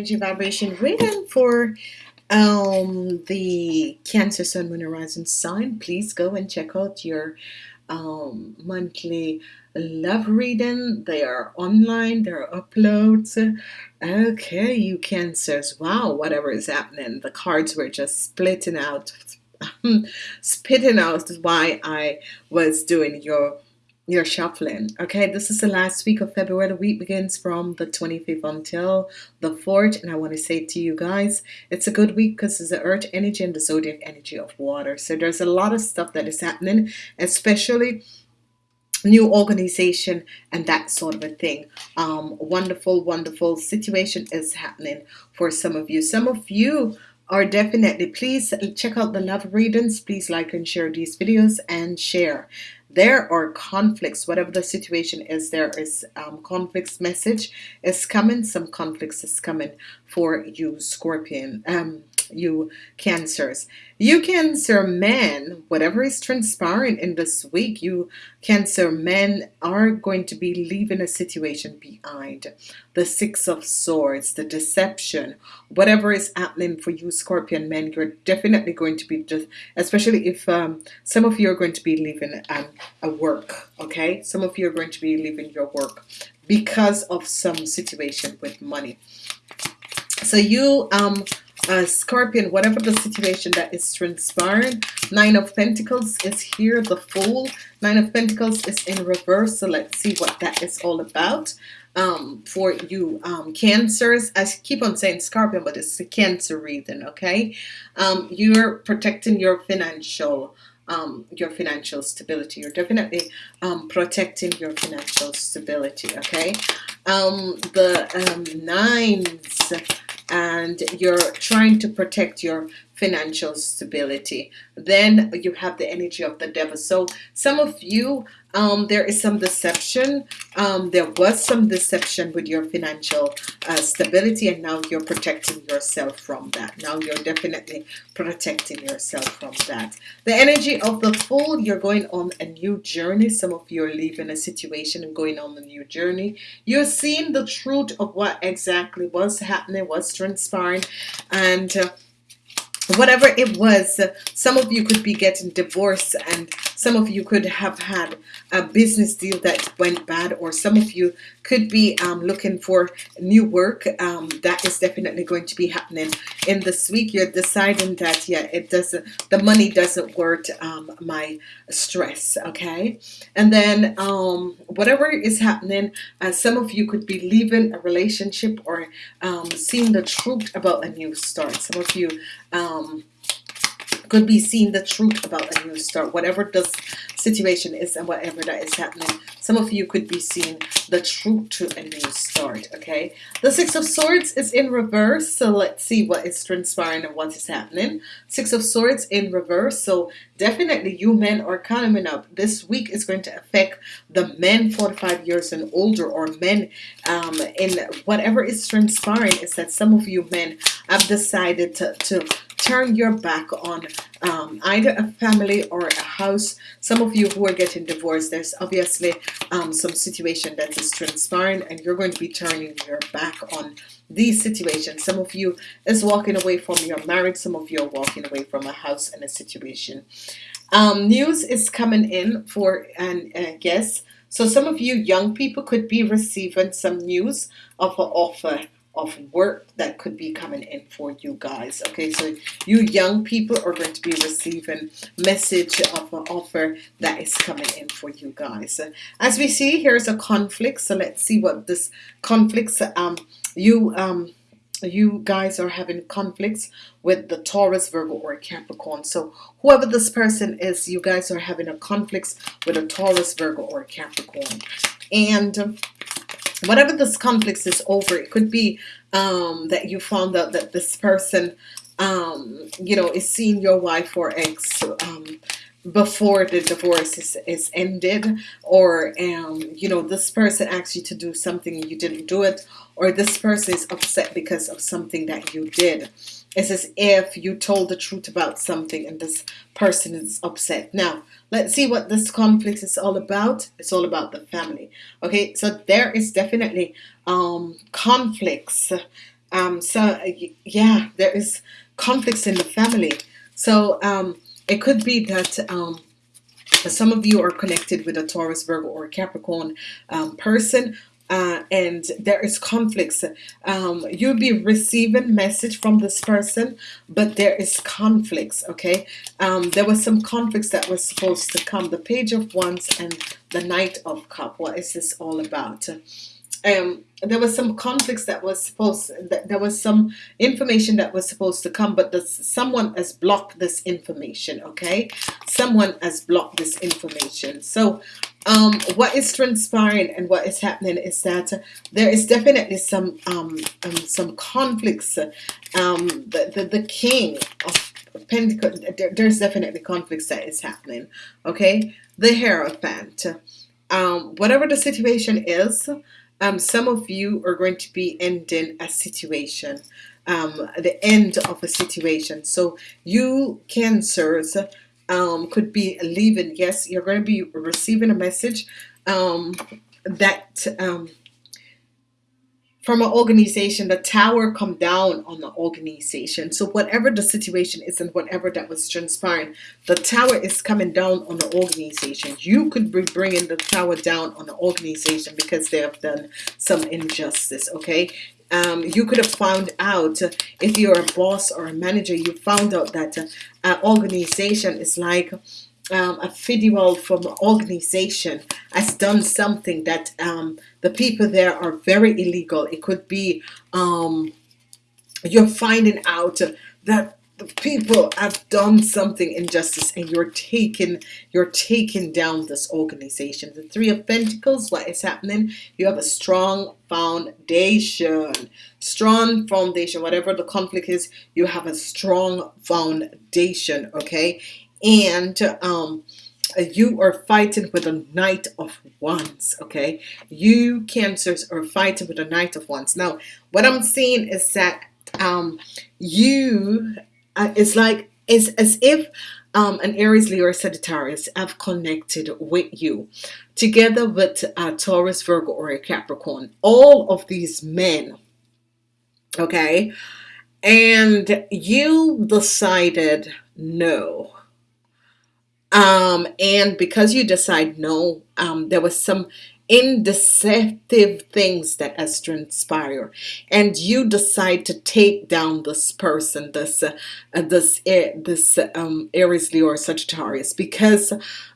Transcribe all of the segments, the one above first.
energy vibration reading for um, the Cancer Sun Moon Horizon sign. Please go and check out your um, monthly love reading. They are online, there are uploads. Okay, you Cancers. Wow, whatever is happening. The cards were just splitting out, spitting out why I was doing your you're shuffling. Okay, this is the last week of February. The week begins from the 25th until the 4th. And I want to say to you guys, it's a good week because it's the earth energy and the zodiac energy of water. So there's a lot of stuff that is happening, especially new organization and that sort of a thing um wonderful wonderful situation is happening for some of you some of you are definitely please check out the love readings please like and share these videos and share there are conflicts whatever the situation is there is um, conflicts message is coming some conflicts is coming for you Scorpion um, you cancers. You cancer men whatever is transpiring in this week you cancer men are going to be leaving a situation behind. The six of swords the deception whatever is happening for you scorpion men you're definitely going to be just especially if um, some of you are going to be leaving um, a work okay some of you are going to be leaving your work because of some situation with money so you um uh, Scorpion, whatever the situation that is transpiring, Nine of Pentacles is here, the Fool. Nine of Pentacles is in reverse, so let's see what that is all about um, for you um, Cancers. I keep on saying Scorpion, but it's the Cancer reading, okay? Um, you're protecting your financial um, your financial stability. You're definitely um, protecting your financial stability, okay? Um, the um, nines and you're trying to protect your financial stability. Then you have the energy of the devil. So some of you um, there is some deception. Um, there was some deception with your financial uh, stability and now you're protecting yourself from that. Now you're definitely protecting yourself from that. The energy of the fool you're going on a new journey. Some of you are leaving a situation and going on a new journey. You're seeing the truth of what exactly was happening what's transpiring and uh, whatever it was some of you could be getting divorced and some of you could have had a business deal that went bad or some of you could be um, looking for new work. Um, that is definitely going to be happening in this week. You're deciding that yeah it doesn't the money doesn't worth um, my stress okay? And then um, whatever is happening uh, some of you could be leaving a relationship or um, seeing the truth about a new start. Some of you um, could be seeing the truth about a new start whatever this situation is and whatever that is happening. Some of you could be seeing the truth to a new start okay? The six of swords is in reverse so let's see what is transpiring and what is happening. Six of swords in reverse so definitely you men are coming up. This week is going to affect the men 45 years and older or men um, in whatever is transpiring is that some of you men have decided to, to turn your back on um, either a family or a house. Some of you who are getting divorced there's obviously um, some situation that is transpiring and you're going to be turning your back on these situations some of you is walking away from your marriage some of you are walking away from a house and a situation. Um, news is coming in for and uh, yes so some of you young people could be receiving some news of an offer of work that could be coming in for you guys okay? So you young people are going to be receiving message of an offer that is coming in for you guys. As we see here's a conflict so let's see what this conflicts um you um you guys are having conflicts with the Taurus Virgo or Capricorn. So whoever this person is you guys are having a conflicts with a Taurus Virgo or Capricorn. And whatever this conflict is over it could be um, that you found out that this person um, you know is seeing your wife or ex um, before the divorce is, is ended or um, you know this person asked you to do something and you didn't do it or this person is upset because of something that you did it's as if you told the truth about something and this person is upset now let's see what this conflict is all about it's all about the family okay so there is definitely um, conflicts Um, so yeah, there is conflicts in the family. So um, it could be that um, some of you are connected with a Taurus, Virgo, or Capricorn um, person. Uh, and there is conflicts. Um, you'll be receiving message from this person, but there is conflicts. Okay, um, there was some conflicts that was supposed to come. The Page of Wands and the Knight of Cup. What is this all about? um, there was some conflicts that was supposed that there was some information that was supposed to come but the, someone has blocked this information okay someone has blocked this information so um, what is transpiring and what is happening is that there is definitely some um, um, some conflicts um, the, the, the king of Pentacles there, there's definitely conflicts that is happening okay? The Hierophant. Um, whatever the situation is um, some of you are going to be ending a situation the end of a situation. So you cancers um, could be leaving. Yes you're going to be receiving a message um, that um, from an organization the tower come down on the organization. So whatever the situation is and whatever that was transpiring the tower is coming down on the organization. You could be bringing the tower down on the organization because they have done some injustice okay um, you could have found out if you're a boss or a manager you found out that uh, an organization is like um, a federal from organization has done something that um, the people there are very illegal. It could be um, you're finding out that people have done something injustice and you're taking you're taking down this organization. The three of Pentacles what is happening? You have a strong foundation strong foundation whatever the conflict is you have a strong foundation okay? And um, you are fighting with a knight of wands okay? You cancers are fighting with a knight of wands. Now what I'm seeing is that um, you uh, it's like it's as if um, an Aries Leo or Sagittarius have connected with you. Together with a Taurus Virgo or a Capricorn. All of these men okay? And you decided no. Um, and because you decide no, um, there was some indeceptive things that has transpired. And you decide to take down this person this uh, this uh, this um, Aries Leo or Sagittarius because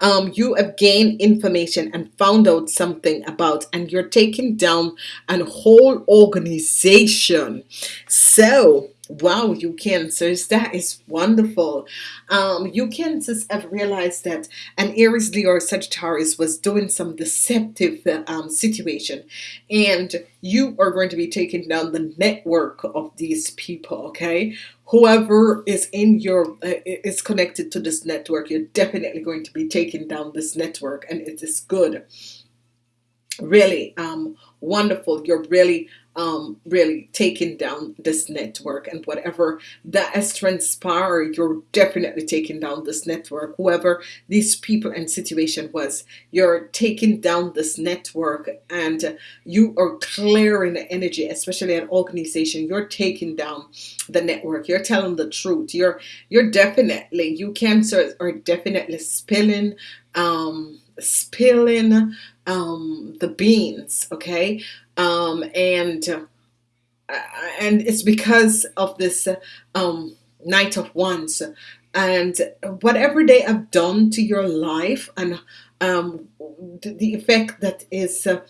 um, you have gained information and found out something about and you're taking down a whole organization. So Wow, you cancers, that is wonderful. Um, you cancers have realized that an Aries, Leo, or Sagittarius was doing some deceptive um, situation, and you are going to be taking down the network of these people. Okay, whoever is in your uh, is connected to this network, you're definitely going to be taking down this network, and it is good. Really, um, wonderful. You're really um, really taking down this network and whatever that has transpired you're definitely taking down this network. Whoever these people and situation was you're taking down this network and you are clearing the energy especially an organization. You're taking down the network. You're telling the truth. You're you're definitely you cancers are definitely spilling um spilling um the beans okay um, and uh, and it's because of this um, Knight of Wands. And whatever they have done to your life and um, the, effect that is uh,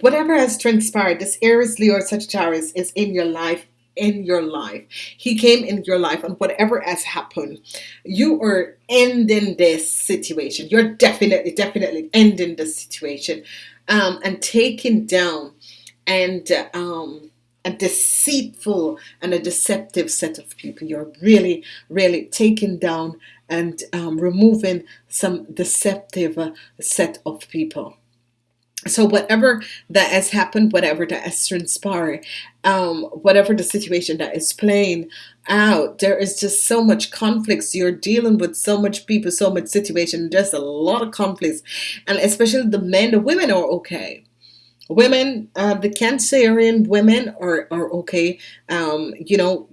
whatever has transpired this Aries Leo Sagittarius is in your life in your life. He came in your life and whatever has happened you are ending this situation. You're definitely definitely ending the situation. Um, and taking down and um, a deceitful and a deceptive set of people. You're really, really taking down and um, removing some deceptive uh, set of people. So whatever that has happened, whatever that has transpired, um, whatever the situation that is playing out, there is just so much conflicts. You're dealing with so much people, so much situation. There's a lot of conflicts, and especially the men, the women are okay women uh, the cancerian women are, are okay um, you know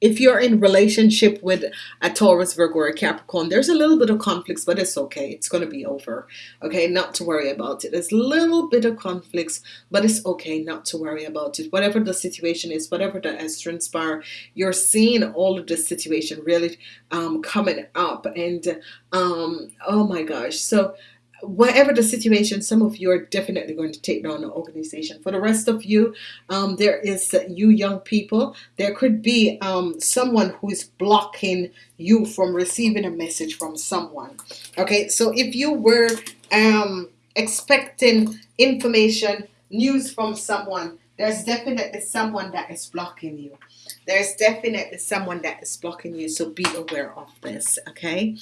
if you're in relationship with a Taurus, Virgo, or a Capricorn, there's a little bit of conflicts, but it's okay. It's going to be over. Okay, not to worry about it. There's a little bit of conflicts, but it's okay not to worry about it. Whatever the situation is, whatever that has transpired, you're seeing all of the situation really um, coming up, and um, oh my gosh, so whatever the situation, some of you are definitely going to take down the organization. For the rest of you, um, there is you young people. There could be um, someone who is blocking you from receiving a message from someone. Okay, so if you were um, expecting information, news from someone, there's definitely someone that is blocking you. There's definitely someone that is blocking you. So be aware of this. Okay.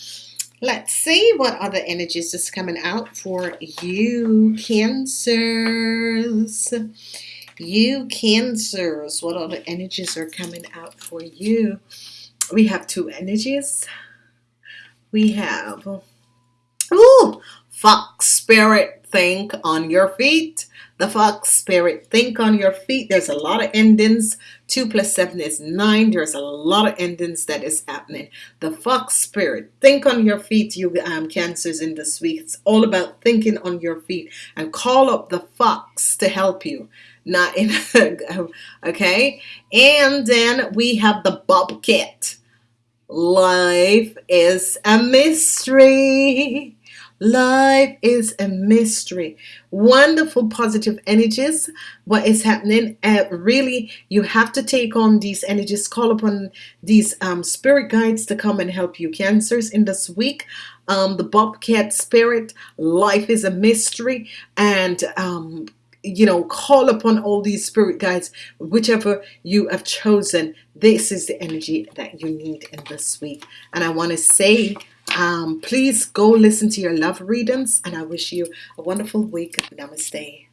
Let's see what other energies is coming out for you, Cancers. You, Cancers. What other energies are coming out for you? We have two energies. We have, ooh, Fox Spirit, think on your feet. The Fox Spirit, think on your feet. There's a lot of endings. 2 plus 7 is 9. There's a lot of endings that is happening. The Fox Spirit, think on your feet, you um, Cancers in this week. It's all about thinking on your feet and call up the Fox to help you. Not in, okay? And then we have the Bobcat. Life is a mystery. Life is a mystery. Wonderful positive energies. What is happening? Uh, really, you have to take on these energies. Call upon these um, spirit guides to come and help you. Cancers in this week. Um, the Bobcat spirit. Life is a mystery. And um, you know call upon all these spirit guides whichever you have chosen this is the energy that you need in this week and I want to say um, please go listen to your love readings and I wish you a wonderful week. Namaste.